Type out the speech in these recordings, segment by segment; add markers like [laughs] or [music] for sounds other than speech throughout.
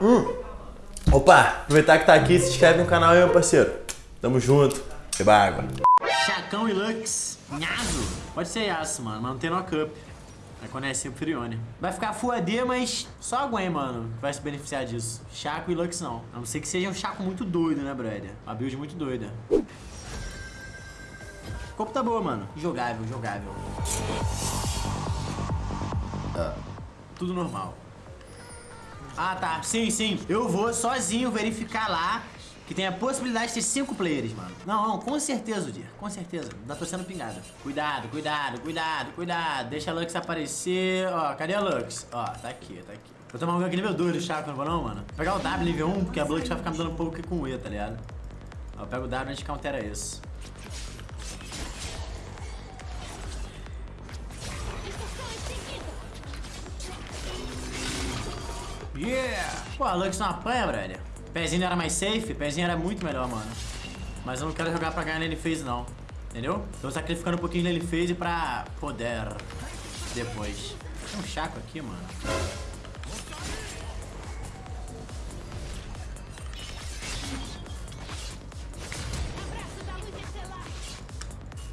Hum. Opa, aproveitar que tá aqui, se inscreve no canal aí, meu parceiro. Tamo junto. Beba água. Chacão e Lux. Nhazo. Pode ser Yasuo, mano, mas não tem no cup. Vai conhecer o Furione. Vai ficar Full AD, mas só a Gwen, mano, vai se beneficiar disso. Chaco e Lux não. A não ser que seja um Chaco muito doido, né, brother? Uma build muito doida. O corpo tá boa, mano. Jogável, jogável. Ah, tudo normal. Ah, tá. Sim, sim. Eu vou sozinho verificar lá que tem a possibilidade de ter cinco players, mano. Não, não, com certeza, Dir. Com certeza. Ainda tô sendo pingada. Cuidado, cuidado, cuidado, cuidado. Deixa a Lux aparecer. Ó, cadê a Lux? Ó, tá aqui, tá aqui. Vou tomar um gank nível 2 do Chaco, não vou não, mano? Vou pegar o W nível 1, porque a Lux vai ficar me dando pouco com o E, tá ligado? Ó, eu pego o W e a gente countera isso. Yeah! Pô, a Lux não apanha, brother. Pezinho era mais safe, pezinho era muito melhor, mano. Mas eu não quero jogar pra ganhar lane phase, não. Entendeu? Tô sacrificando um pouquinho de lane phase pra poder depois. Tem um chaco aqui, mano.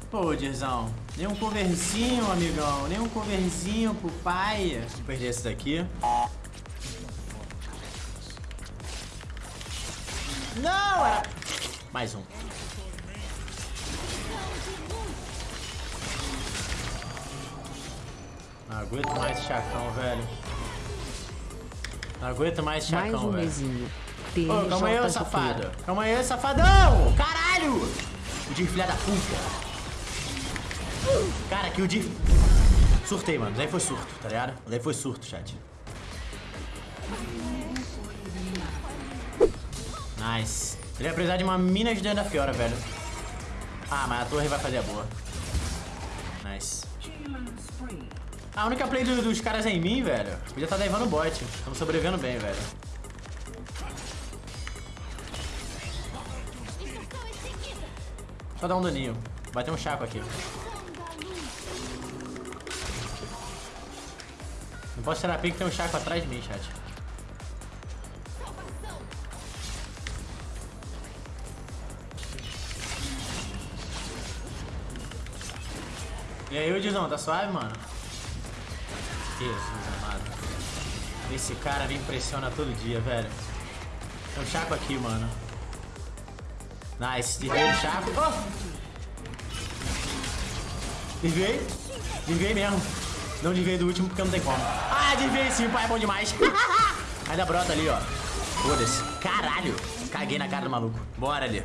Pô, Dirzão, nem um coverzinho, amigão, nem um coverzinho pro pai. Vou perder esse daqui. Não, era... Mais um. Não aguento mais chacão, velho. Não aguento mais chacão, Mais um velho. mesinho. Ô, calma aí, safado. Calma aí, safadão! Caralho! O Dir, filha da puta. Cara, que o Dir... Surtei, mano. Daí foi surto, tá ligado? Daí foi surto, chat. Nice. Ele vai precisar de uma mina de dentro da Fiora, velho. Ah, mas a torre vai fazer a boa. Nice. A única play do- dos caras é em mim, velho. Podia tá levando o bot. Estamos sobrevivendo bem, velho. Só dar um daninho. Vai ter um chaco aqui. Não posso tirar pique, tem um chaco atrás de mim, chat. E aí, Dizão, tá suave, mano? Jesus amado. Esse cara me impressiona todo dia, velho. Tem um chaco aqui, mano. Nice, desviei do chaco. Oh! Desviei? Desviei mesmo. Não desviei do último porque não tem como. Ah, desviei sim, pai, é bom demais. [laughs] Ainda brota ali, ó. Foda-se. Caralho. Caguei na cara do maluco. Bora ali.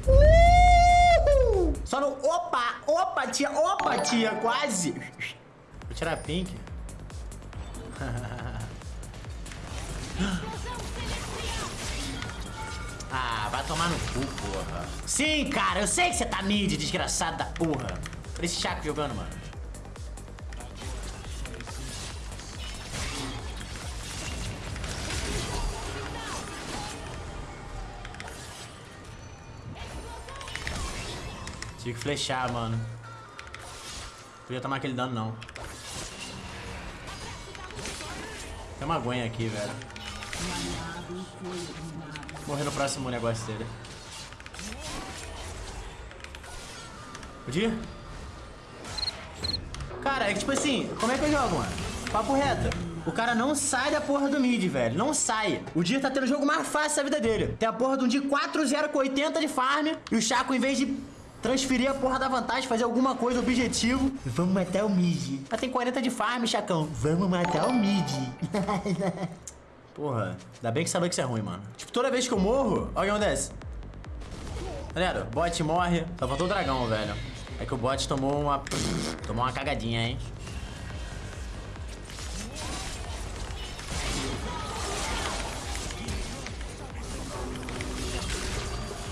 Só no... Opa! Opa, tia! Opa, tia! Quase! Vou tirar a pink. [laughs] ah, vai tomar no cu, porra. Sim, cara, eu sei que você tá mid, desgraçado da porra. Olha esse Chaco jogando, mano. Tive que flechar, mano. Podia tomar aquele dano, não. Tem uma Gwen aqui, velho. Morrer no próximo negócio dele. Podia? Cara, é que tipo assim, como é que eu jogo, mano? Papo reto. O cara não sai da porra do mid, velho. Não sai. O Dia tá tendo o jogo mais fácil da vida dele. Tem a porra de um dia 4-0 com 80 de farm. E o Chaco, em vez de transferir a porra da vantagem, fazer alguma coisa, objetivo. Vamos matar o mid. Mas tem 40 de farm, Chacão. Vamos matar o mid. [laughs] porra, ainda bem que sabe que isso é ruim, mano. Tipo, toda vez que eu morro, olha o que acontece. Galera, o bot morre. Só faltou o dragão, velho. É que o bot tomou uma... Tomou uma cagadinha, hein?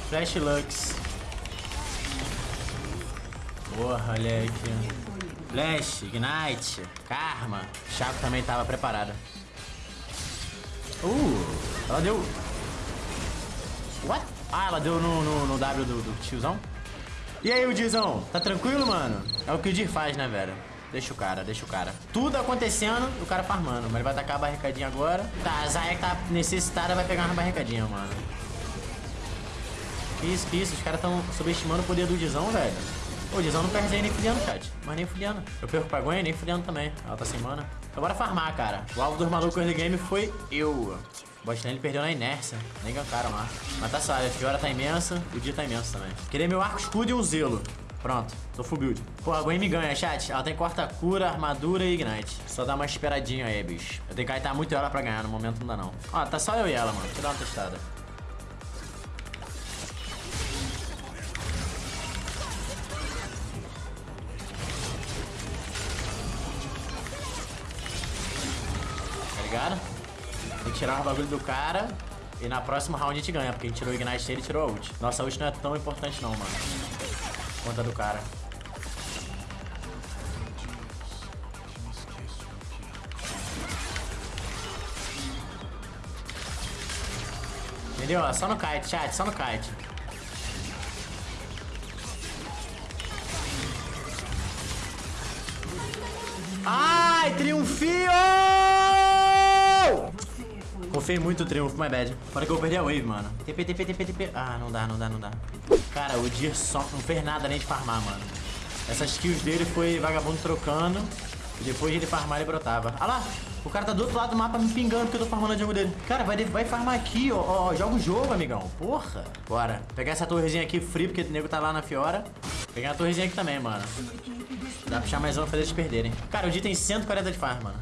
Flash Lux. Porra, olha aqui. Flash, Ignite, Karma. Chaco também tava preparada. Uh, ela deu... What? Ah, ela deu no, no, no W do, do tiozão? E aí, o Dizão? Tá tranquilo, mano? É o que o Dir faz, né, velho? Deixa o cara, deixa o cara. Tudo acontecendo, o cara farmando. Mas ele vai tacar a barricadinha agora. Tá, a Zaya que tá necessitada vai pegar uma barricadinha, mano. Que isso, que isso? Os caras tão subestimando o poder do Dizão, velho. O Dizão não perde nem fudendo, chat. Mas nem fudendo. Eu perco pra Gwen, nem fudendo também. Ela tá sem mana. Então bora farmar, cara. O alvo dos malucos do game foi eu. O lane perdeu na inércia. Nem gankaram lá. Mas tá suave. A Fiora tá imensa. O dia tá imenso também. Queria meu arco escudo e um zelo. Pronto, tô full build. Pô, a Gwen me ganha, chat. Ela tem corta-cura, armadura e ignite. Só dá uma esperadinha aí, bicho. Eu tenho que kaitar muito ela pra ganhar, no momento não dá não. Ó, tá só eu e ela, mano. Deixa eu dar uma testada. Tirar o bagulho do cara. E na próxima round a gente ganha, porque a gente tirou o Ignite dele e tirou a ult. Nossa, a ult não é tão importante não, mano. Conta do cara. Entendeu? Só no kite, chat, só no kite. Ai, triunfio! Confei muito no triunfo, my bad. Para que eu perdi a wave, mano. TP, TP, TP, TP. Ah, não dá, não dá, não dá. Cara, o Dir só não fez nada nem de farmar, mano. Essas kills dele foi vagabundo trocando. E depois de ele farmar, ele brotava. Ah lá! O cara tá do outro lado do mapa me pingando porque eu tô farmando a jungle dele. Cara, vai, vai farmar aqui, ó, ó. Joga o jogo, amigão. Porra. Bora. Pegar essa torrezinha aqui free, porque o nego tá lá na Fiora. Pegar a torrezinha aqui também, mano. Dá pra puxar mais uma fazer eles perderem. Cara, o Di tem 140 de farm, mano.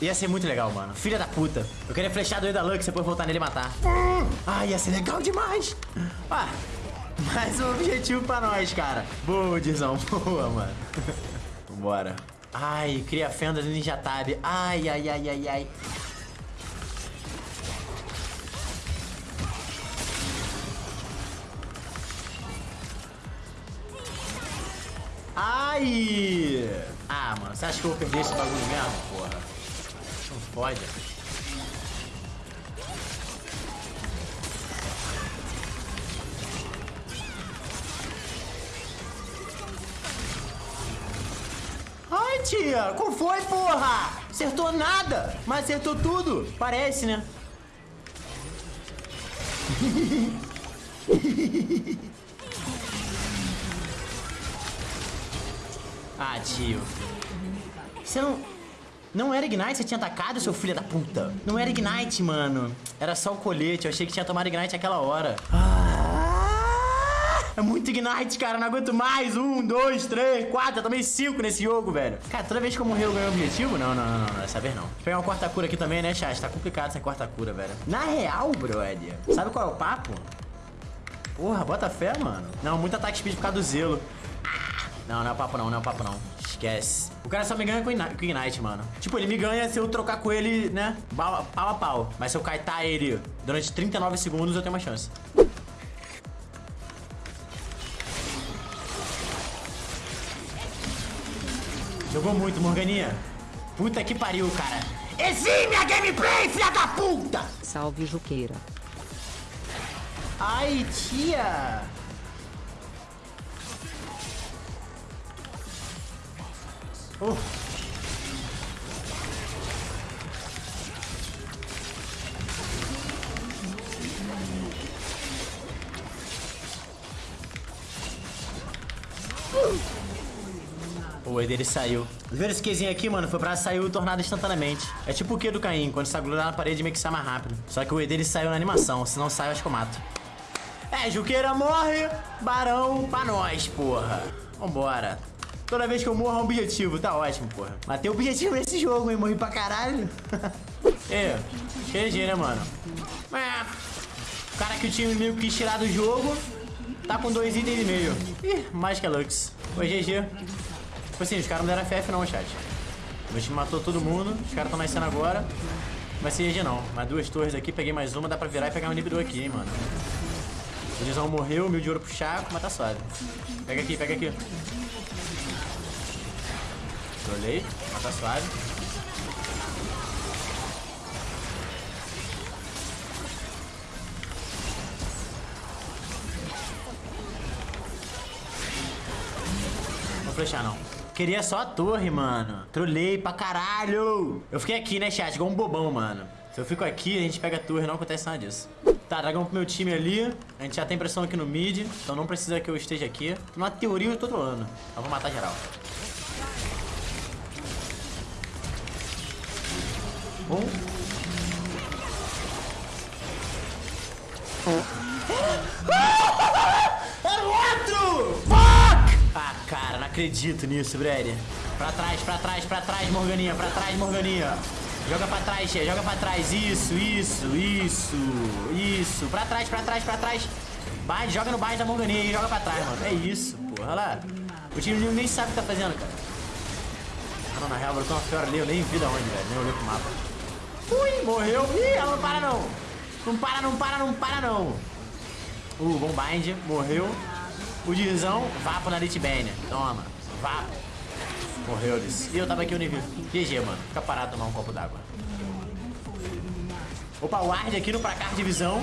Ia ser muito legal, mano. Filha da puta. Eu queria flechar do da Lux e depois voltar nele e matar. Ah, ia ser legal demais. Ah, mais um objetivo pra nós, cara. Boa, Dizão. [laughs] Boa, mano. Vambora. Ai, cria fenda do Ninja Tab. Ai, ai, ai, ai, ai. Ai! Ah, mano, você acha que eu vou perder esse bagulho mesmo, porra? Pode. Ai, tia, qual foi, porra? Acertou nada, mas acertou tudo. Parece, né? ah, tio. Você não... Não era Ignite, você tinha atacado, seu filho da puta. Não era Ignite, mano. Era só o colete, eu achei que tinha tomado Ignite aquela hora. Ah, é muito Ignite, cara, não aguento mais. Um, dois, três, quatro, eu tomei cinco nesse jogo, velho. Cara, toda vez que eu morrer eu ganho objetivo? Não, não, não, não, dessa vez não. Vou pegar uma quarta cura aqui também, né, chat? Tá complicado essa quarta cura, velho. Na real, brother, sabe qual é o papo? Porra, bota fé, mano. Não, muito ataque speed por causa do zelo. Não, não é o papo não, não é o papo não. Esquece. O cara só me ganha com o Ignite, mano. Tipo, ele me ganha se eu trocar com ele, né, pau a pau. Mas se eu kaitar ele durante 39 segundos, eu tenho uma chance. Jogou muito, Morganinha. Puta que pariu, cara. Exime a gameplay, filha da puta! Salve Juqueira. Ai, tia! Uh. O E dele saiu. Vendo esse Qzinho aqui, mano, foi pra sair o tornado instantaneamente. É tipo o Q do Caim, quando você grudar na parede meio que sai mais rápido. Só que o E dele saiu na animação, se não sai eu acho que eu mato. É, Juqueira morre, Barão pra nós, porra. Vambora. Toda vez que eu morro é um objetivo, tá ótimo, porra. Matei o objetivo nesse jogo, hein? Morri pra caralho. [laughs] é, GG, né, mano? É. O cara que o time meio quis tirar do jogo tá com dois itens e meio. Ih, mais que a Lux. Foi GG. Tipo assim, os caras não deram FF não, chat. Meu time matou todo mundo, os caras estão nascendo agora. Vai ser GG não. Mais duas torres aqui, peguei mais uma, dá pra virar e pegar um inibidor aqui, hein, mano. O Dizão morreu, mil de ouro pro Chaco, mas tá suave. Pega aqui, pega aqui. Trolei, mas tá suave. Vou flechar, não. Queria só a torre, mano. Trolei pra caralho. Eu fiquei aqui, né, chat? Igual um bobão, mano. Se eu fico aqui, a gente pega a torre, não acontece nada disso. Tá, dragão pro meu time ali. A gente já tem pressão aqui no mid, então não precisa que eu esteja aqui. Na teoria eu tô trolando. Eu vou matar geral. Um. Era o outro! Fuck! Ah, cara, não acredito nisso, Brady. Pra trás, pra trás, pra trás, Morganinha, pra trás, Morganinha. Joga pra trás, Xê, joga pra trás. Isso, isso, isso, isso. Pra trás, pra trás, pra trás. Bate, joga no baixo da Morganinha e joga pra trás, mano. É isso, porra. Olha lá. O time nem sabe o que tá fazendo, cara. Ah, não, na real, brotou uma fiora ali. Eu nem vi da onde, velho. Nem olhei pro mapa. Ui, morreu. Ih, ela não para, não. Não para, não para, não para, não. Uh, bom bind. Morreu. O Dizão, vapo na Litbane. Toma, vapo. Morreu eles. E eu tava aqui o nível. GG, mano. Fica parado tomar um copo d'água. Opa, ward aqui no Pracar Divisão.